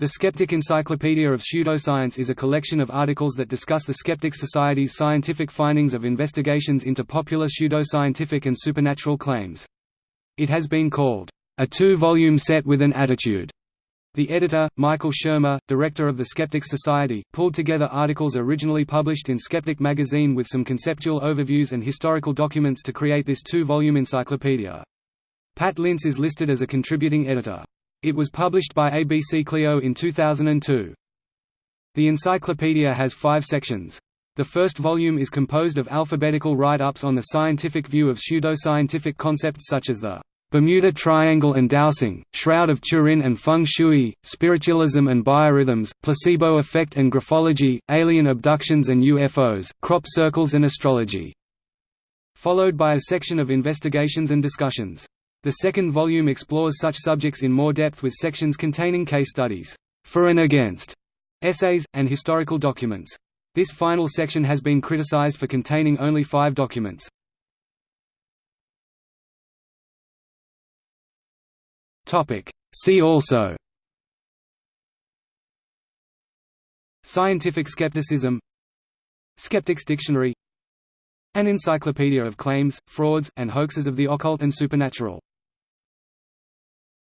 The Skeptic Encyclopedia of Pseudoscience is a collection of articles that discuss the Skeptic Society's scientific findings of investigations into popular pseudoscientific and supernatural claims. It has been called, "...a two-volume set with an attitude." The editor, Michael Shermer, director of the Skeptic Society, pulled together articles originally published in Skeptic magazine with some conceptual overviews and historical documents to create this two-volume encyclopedia. Pat Linse is listed as a contributing editor. It was published by ABC Clio in 2002. The encyclopedia has five sections. The first volume is composed of alphabetical write-ups on the scientific view of pseudoscientific concepts such as the Bermuda Triangle and dowsing, Shroud of Turin and Feng Shui, spiritualism and biorhythms, placebo effect and graphology, alien abductions and UFOs, crop circles and astrology. Followed by a section of investigations and discussions. The second volume explores such subjects in more depth with sections containing case studies, for and against, essays, and historical documents. This final section has been criticized for containing only five documents. See also. Scientific skepticism. Skeptics Dictionary. An Encyclopedia of Claims, Frauds, and Hoaxes of the Occult and Supernatural